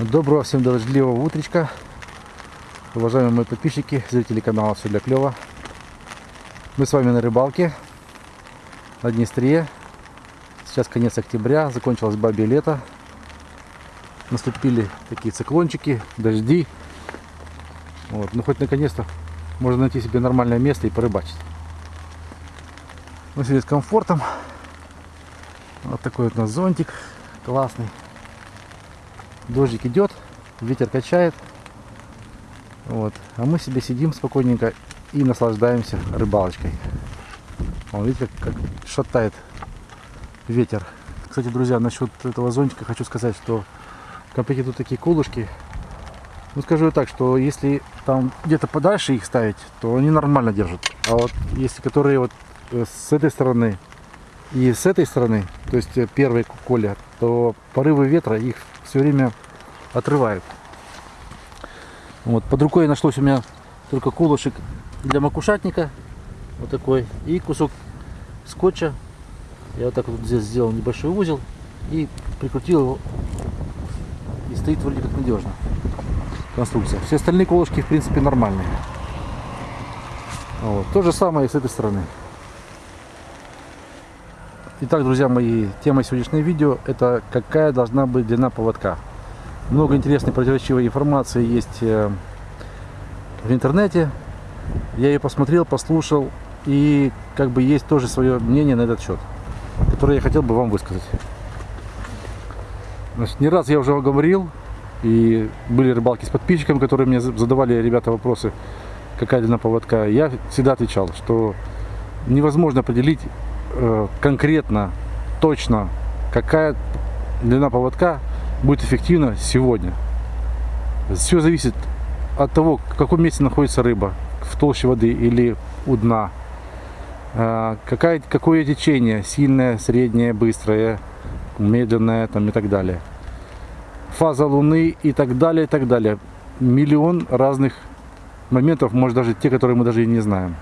Доброго всем дождливого утречка. Уважаемые мои подписчики, зрители канала Все для клёва. Мы с вами на рыбалке на Днестре. Сейчас конец октября, закончилось бабье лето. Наступили такие циклончики, дожди. Вот. Ну хоть наконец-то можно найти себе нормальное место и порыбачить. Мы сегодня с комфортом. Вот такой вот у нас зонтик классный. Дождик идет, ветер качает. Вот. А мы себе сидим спокойненько и наслаждаемся рыбалочкой. Он, видите, как, шатает ветер. Кстати, друзья, насчет этого зонтика хочу сказать, что комплекте тут такие колышки. Ну, скажу так, что если там где-то подальше их ставить, то они нормально держат. А вот если которые вот э, с этой стороны и с этой стороны, то есть э, первые коля, то порывы ветра их все время отрывают. Вот, под рукой нашлось у меня только колышек для макушатника, вот такой, и кусок скотча. Я вот так вот здесь сделал небольшой узел и прикрутил его, и стоит вроде как надежно конструкция. Все остальные колышки в принципе нормальные. Вот. То же самое и с этой стороны. Итак, друзья мои, тема сегодняшнего видео это какая должна быть длина поводка. Много интересной противоречивой информации есть э, в интернете. Я ее посмотрел, послушал и как бы есть тоже свое мнение на этот счет, которое я хотел бы вам высказать. Значит, не раз я уже говорил, и были рыбалки с подписчиками, которые мне задавали ребята вопросы, какая длина поводка. Я всегда отвечал, что невозможно определить конкретно, точно, какая длина поводка будет эффективна сегодня. Все зависит от того, в каком месте находится рыба, в толще воды или у дна. Э, какая, какое течение, сильное, среднее, быстрое, медленное там, и так далее фаза Луны и так далее, и так далее. Миллион разных моментов, может даже те, которые мы даже и не знаем.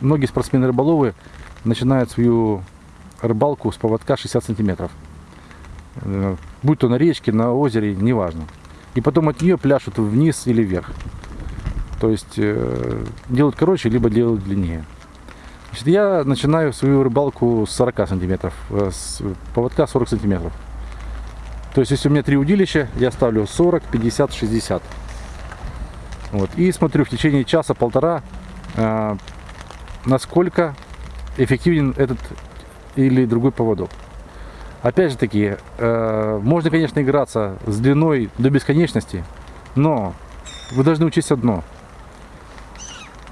Многие спортсмены-рыболовы начинают свою рыбалку с поводка 60 сантиметров. Э, будь то на речке, на озере, неважно. И потом от нее пляшут вниз или вверх. То есть э, делают короче, либо делают длиннее. Значит, я начинаю свою рыбалку с 40 сантиметров, э, с поводка 40 сантиметров. То есть, если у меня три удилища, я ставлю 40, 50, 60. Вот. И смотрю в течение часа-полтора, насколько эффективен этот или другой поводок. Опять же таки, э, можно, конечно, играться с длиной до бесконечности, но вы должны учесть одно.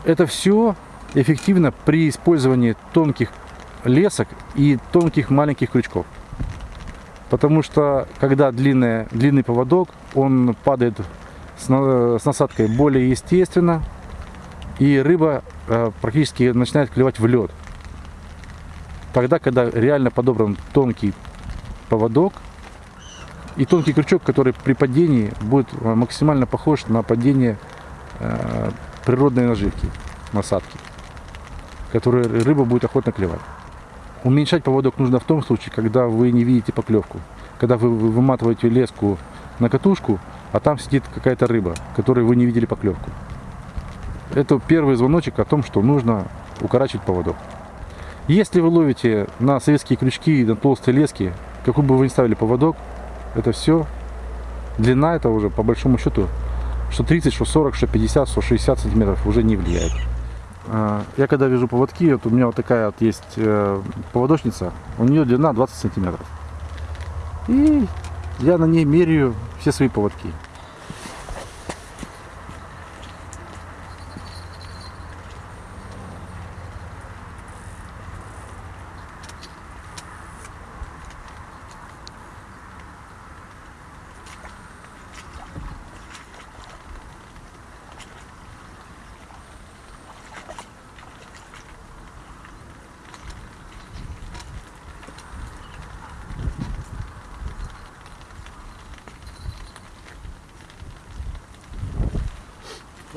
Это все эффективно при использовании тонких лесок и тонких маленьких крючков. Потому что когда длинный, длинный поводок, он падает с, с насадкой более естественно. И рыба э, практически начинает клевать в лед. Тогда, когда реально подобран тонкий поводок и тонкий крючок, который при падении будет э, максимально похож на падение э, природной наживки, насадки, которую рыба будет охотно клевать. Уменьшать поводок нужно в том случае, когда вы не видите поклевку. Когда вы выматываете леску на катушку, а там сидит какая-то рыба, которой вы не видели поклевку. Это первый звоночек о том, что нужно укорачивать поводок. Если вы ловите на советские крючки на толстые лески, какой бы вы ни ставили поводок, это все, длина это уже по большому счету, что 30, что 40, что 50, что 60 сантиметров уже не влияет. А, я когда вяжу поводки, вот у меня вот такая вот есть э, поводочница, у нее длина 20 сантиметров. И я на ней меряю все свои поводки.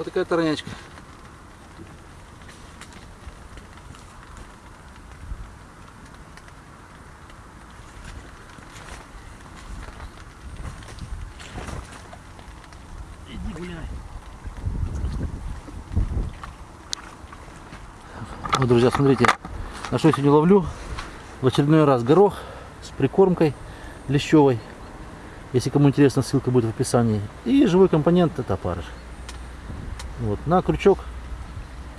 Вот такая торнячка. Иди гуляй. Вот, друзья, смотрите, на что я сегодня ловлю. В очередной раз горох с прикормкой лещевой. Если кому интересно, ссылка будет в описании. И живой компонент это опарыш. Вот, на крючок.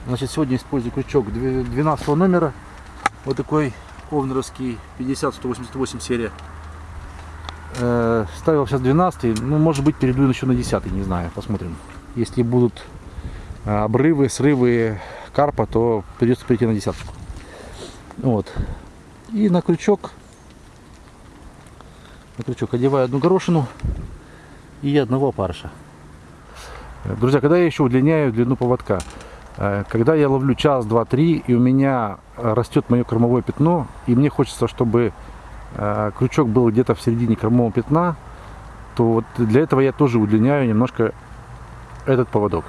Значит, сегодня использую крючок 12 номера. Вот такой овнеровский 50-188 серия. Э, ставил сейчас 12, ну, может быть, перейду еще на 10, не знаю, посмотрим. Если будут э, обрывы, срывы карпа, то придется перейти на десятку. Вот. И на крючок, на крючок одеваю одну горошину и одного опарыша. Друзья, когда я еще удлиняю длину поводка, э, когда я ловлю час, два, три, и у меня растет мое кормовое пятно, и мне хочется, чтобы Э, крючок был где-то в середине кормового пятна, то вот для этого я тоже удлиняю немножко этот поводок.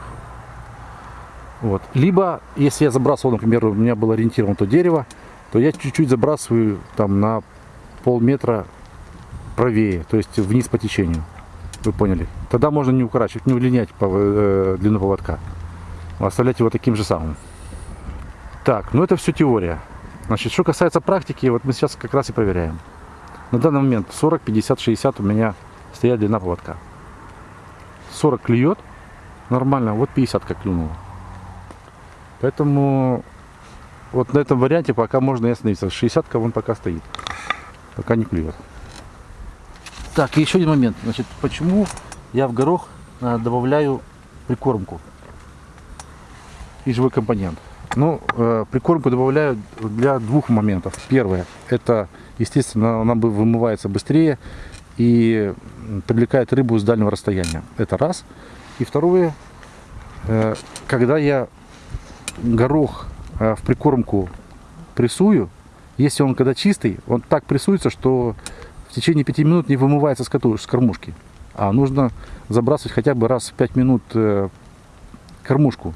Вот. Либо, если я забрасывал, например, у меня был ориентирован то дерево, то я чуть-чуть забрасываю там на полметра правее, то есть вниз по течению. Вы поняли? Тогда можно не укорачивать, не удлинять э, длину поводка. Оставлять его таким же самым. Так, ну это все теория. Значит, что касается практики, вот мы сейчас как раз и проверяем. На данный момент 40, 50, 60 у меня стоят длина поводка. 40 клюет нормально, вот 50 как клюнуло. Поэтому вот на этом варианте пока можно и остановиться. 60 вон пока стоит, пока не клюет. Так, и еще один момент. Значит, почему я в горох э, добавляю прикормку и живой компонент? Ну, э, прикормку добавляю для двух моментов. Первое, это, естественно, она вымывается быстрее и привлекает рыбу с дальнего расстояния. Это раз. И второе, э, когда я горох в прикормку прессую, если он когда чистый, он так прессуется, что в течение пяти минут не вымывается с кормушки. А нужно забрасывать хотя бы раз в пять минут э, кормушку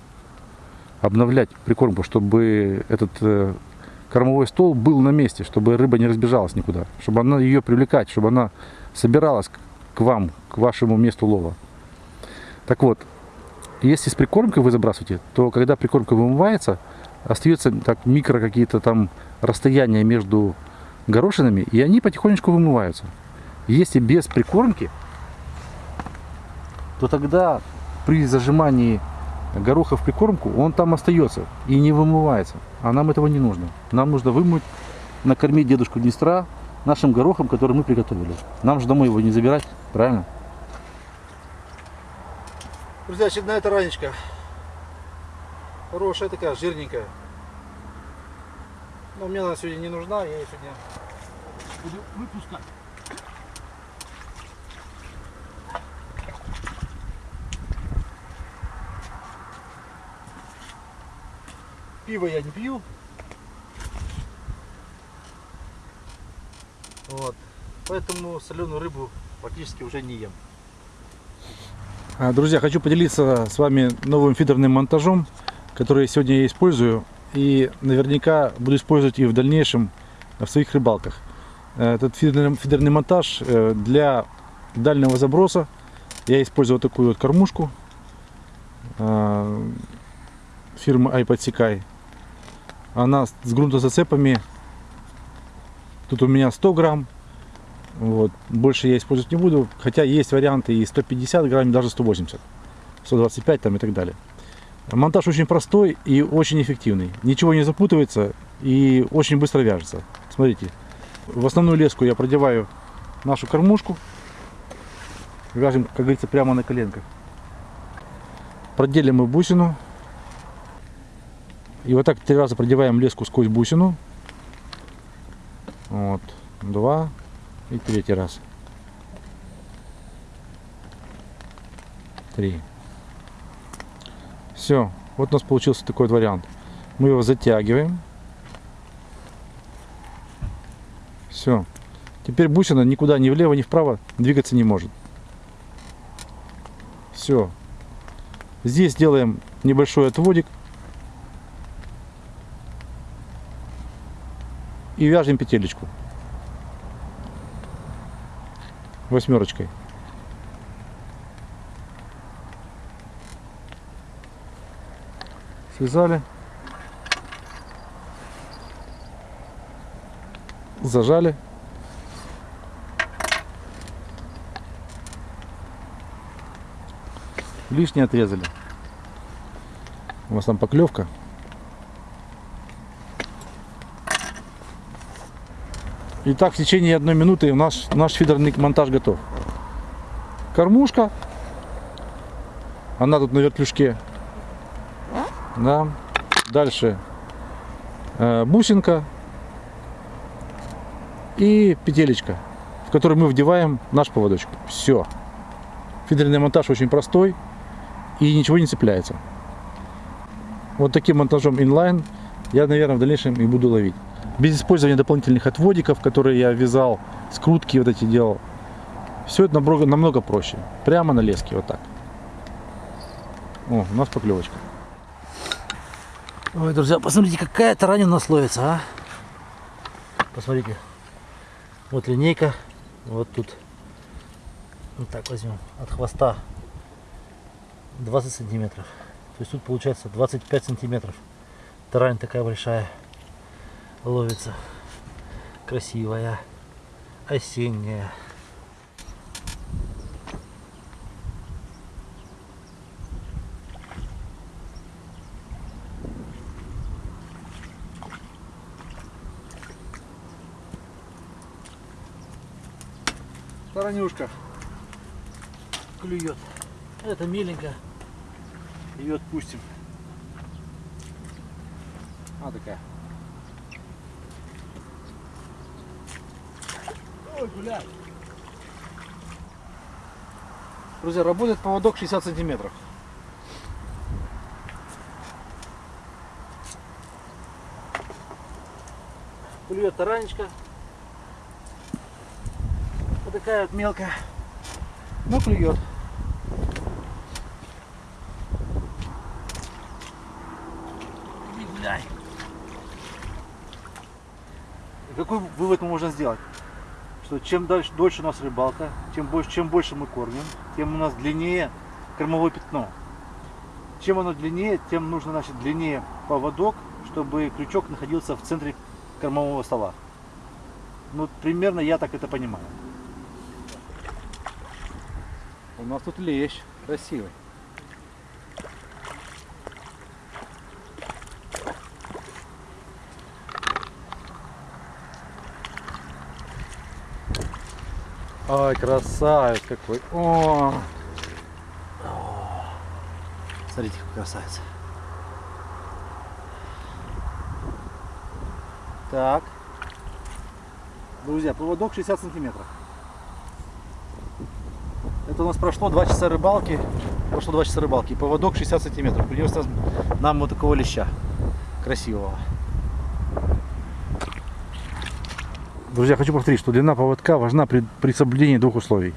обновлять прикормку, чтобы этот э, кормовой стол был на месте, чтобы рыба не разбежалась никуда, чтобы она ее привлекать, чтобы она собиралась к вам, к вашему месту лова. Так вот, если с прикормкой вы забрасываете, то когда прикормка вымывается, остается так микро какие-то там расстояния между горошинами, и они потихонечку вымываются. Если без прикормки, то тогда при зажимании гороха в прикормку, он там остается и не вымывается. А нам этого не нужно. Нам нужно вымыть, накормить дедушку Днестра нашим горохом, который мы приготовили. Нам же домой его не забирать, правильно? Друзья, очередная таранечка. Хорошая такая, жирненькая. Но мне она сегодня не нужна, я ее сегодня буду выпускать. Пиво я не пью. Вот. Поэтому соленую рыбу практически уже не ем. А, друзья, хочу поделиться с вами новым фидерным монтажом, который сегодня я использую. И наверняка буду использовать и в дальнейшем в своих рыбалках. Этот фидерный, монтаж э, для дальнего заброса. Я использую вот такую вот кормушку э, фирмы iPodсекай она с грунтозацепами. Тут у меня 100 грамм. Вот. Больше я использовать не буду. Хотя есть варианты и 150 грамм, даже 180. 125 там и так далее. Монтаж очень простой и очень эффективный. Ничего не запутывается и очень быстро вяжется. Смотрите. В основную леску я продеваю нашу кормушку. Вяжем, как говорится, прямо на коленках. Проделим мы бусину и вот так три раза продеваем леску сквозь бусину. Вот. Два. И третий раз. Три. Все. Вот у нас получился такой вариант. Мы его затягиваем. Все. Теперь бусина никуда ни влево, ни вправо двигаться не может. Все. Здесь делаем небольшой отводик. и вяжем петелечку восьмерочкой. Связали. Зажали. Лишнее отрезали. У вас там поклевка. И так в течение одной минуты наш, наш фидерный монтаж готов. Кормушка. Она тут на вертлюжке. Да. Дальше э, бусинка и петелечка, в которую мы вдеваем наш поводочек. Все. Фидерный монтаж очень простой и ничего не цепляется. Вот таким монтажом инлайн я, наверное, в дальнейшем и буду ловить. Без использования дополнительных отводиков, которые я вязал, скрутки вот эти делал. Все это намного, намного проще. Прямо на леске, вот так. О, у нас поклевочка. Ой, друзья, посмотрите, какая таранина у нас ловится, а? Посмотрите. Вот линейка. Вот тут. Вот так возьмем. От хвоста 20 сантиметров. То есть тут получается 25 сантиметров. Тарань такая большая ловится. Красивая. Осенняя. Таранюшка. клюет. Это миленько. Ее отпустим. А такая. Ой, гуляй. Друзья, работает поводок 60 сантиметров. Клюет таранечка. Вот такая вот мелкая. Ну, клюет. Дай. Какой вывод мы можем сделать? Что чем дальше, дольше у нас рыбалка, чем больше, чем больше мы кормим, тем у нас длиннее кормовое пятно. Чем оно длиннее, тем нужно значит, длиннее поводок, чтобы крючок находился в центре кормового стола. Ну, примерно я так это понимаю. У нас тут лещ красивый. Ай, красавец какой. О, Смотрите, какой красавец. так. Друзья, поводок 60 сантиметров. Это у нас прошло 2 часа рыбалки. Прошло 2 часа рыбалки. Поводок 60 сантиметров. Принес нам, нам вот такого леща. Красивого. Друзья, хочу повторить, что длина поводка важна при, при соблюдении двух условий.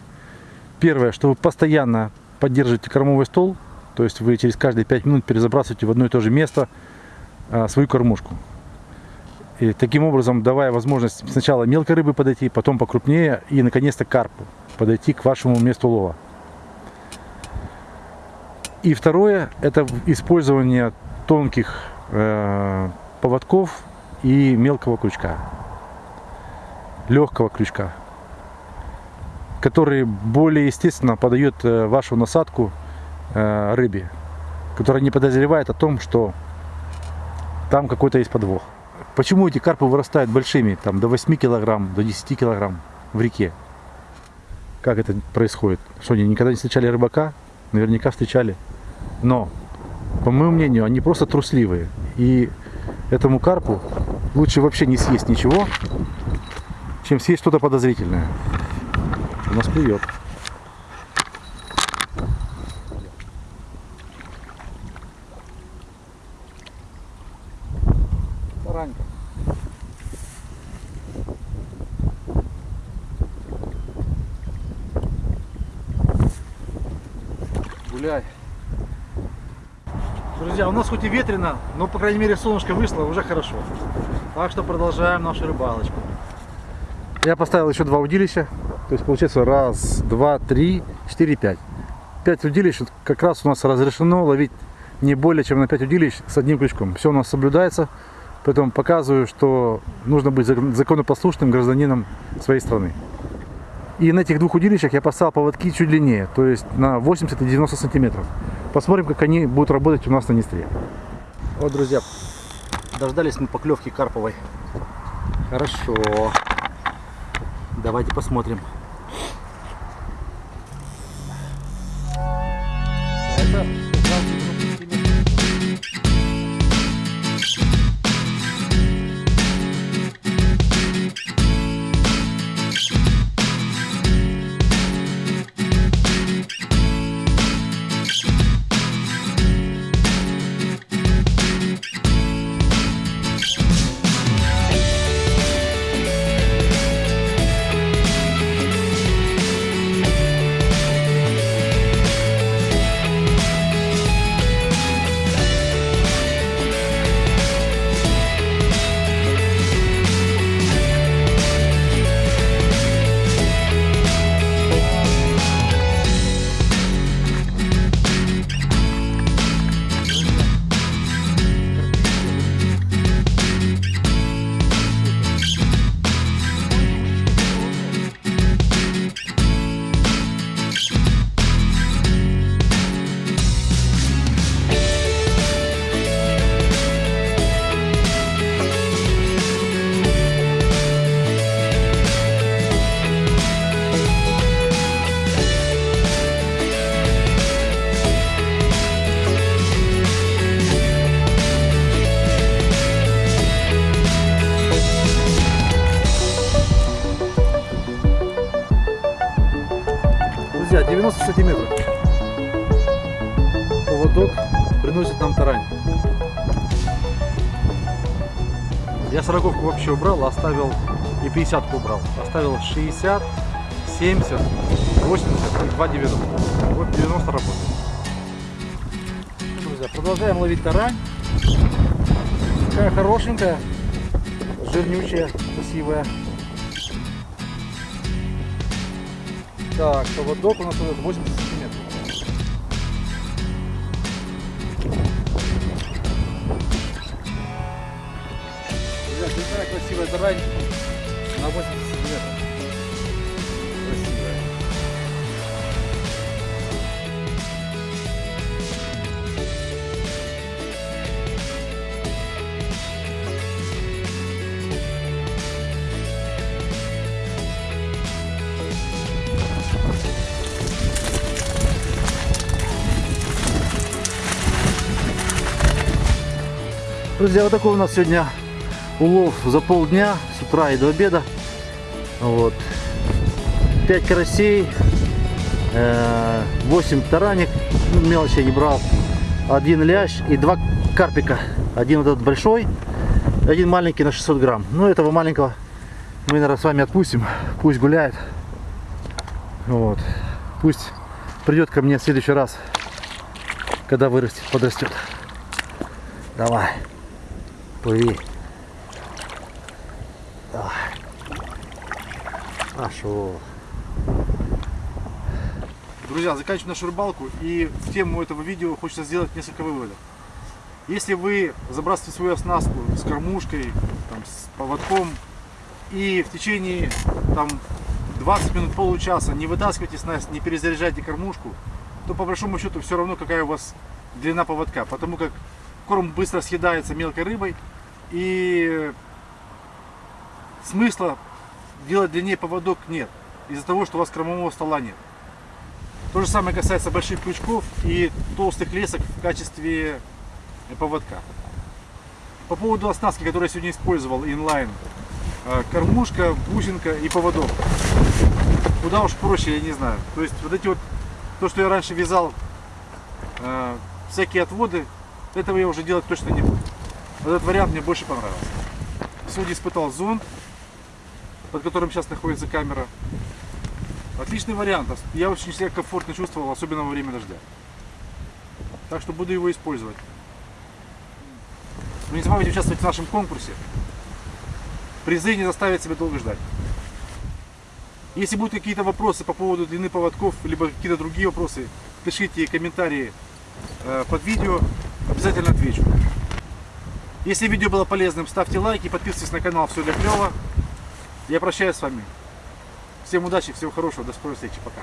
Первое, что вы постоянно поддерживаете кормовой стол, то есть вы через каждые 5 минут перезабрасываете в одно и то же место а, свою кормушку. И таким образом давая возможность сначала мелкой рыбы подойти, потом покрупнее и наконец-то карпу подойти к вашему месту лова. И второе, это использование тонких э, поводков и мелкого крючка, легкого крючка, который более естественно подает э, вашу насадку э, рыбе, которая не подозревает о том, что там какой-то есть подвох. Почему эти карпы вырастают большими, там до 8 килограмм, до 10 килограмм в реке? Как это происходит? Что они никогда не встречали рыбака? Наверняка встречали. Но, по моему мнению, они просто трусливые. И этому карпу лучше вообще не съесть ничего, чем съесть что-то подозрительное. У нас клюет. Таранька. Гуляй. Друзья, у нас хоть и ветрено, но по крайней мере солнышко вышло, уже хорошо. Так что продолжаем нашу рыбалочку. Я поставил еще два удилища. То есть получается раз, два, три, четыре, пять. Пять удилищ как раз у нас разрешено ловить не более чем на 5 удилищ с одним крючком. Все у нас соблюдается. Поэтому показываю, что нужно быть зак- законопослушным гражданином своей страны. И на этих двух удилищах я поставил поводки чуть длиннее, то есть на 80 и 90 сантиметров. Посмотрим, как они будут работать у нас на Днестре. Вот, друзья, дождались мы поклевки карповой. Хорошо. Давайте посмотрим. Я сороковку вообще убрал, оставил и 50 убрал. Оставил 60, 70, 80 и 2 90. Вот 90 работает. Друзья, продолжаем ловить тарань. Такая хорошенькая, жирнючая, красивая. Так, поводок у нас идет 80 тарань на 80 сантиметров. Красивая. Друзья, вот такой у нас сегодня улов за полдня, с утра и до обеда. Вот. 5 карасей, э, 8 тараник, ну, мелочи я не брал, один лящ и два карпика. Один вот этот большой, один маленький на 600 грамм. Ну, этого маленького мы, наверное, с вами отпустим, пусть гуляет. Вот. Пусть придет ко мне в следующий раз, когда вырастет, подрастет. Давай. Плыви. Хорошо. Друзья, заканчиваем нашу рыбалку и в тему этого видео хочется сделать несколько выводов. Если вы забрасываете свою оснастку с кормушкой, там, с поводком и в течение там, 20 минут, получаса не вытаскиваете снасть, не перезаряжайте кормушку, то по большому счету все равно какая у вас длина поводка, потому как корм быстро съедается мелкой рыбой и смысла делать длиннее поводок нет, из-за того, что у вас кормового стола нет. То же самое касается больших крючков и толстых лесок в качестве поводка. По поводу оснастки, которую я сегодня использовал, инлайн, э, кормушка, бусинка и поводок. Куда уж проще, я не знаю. То есть вот эти вот, то, что я раньше вязал, э, всякие отводы, этого я уже делать точно не буду. Этот вариант мне больше понравился. Сегодня испытал зонд, под которым сейчас находится камера. Отличный вариант. Я очень себя комфортно чувствовал, особенно во время дождя. Так что буду его использовать. Но не забывайте участвовать в нашем конкурсе. Призы не заставят себя долго ждать. Если будут какие-то вопросы по поводу длины поводков, либо какие-то другие вопросы, пишите комментарии э, под видео, обязательно отвечу. Если видео было полезным, ставьте лайки, подписывайтесь на канал Все для клёва. Я прощаюсь с вами. Всем удачи, всего хорошего, до скорой встречи, пока.